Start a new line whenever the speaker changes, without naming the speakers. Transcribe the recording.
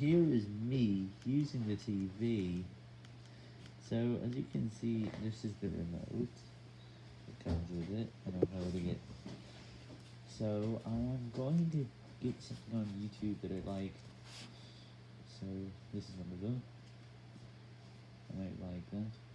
here is me using the TV. So as you can see, this is the remote. It comes with it, and I'm holding it. So I'm going to get something on YouTube that I like. So this is one of them. I might like that.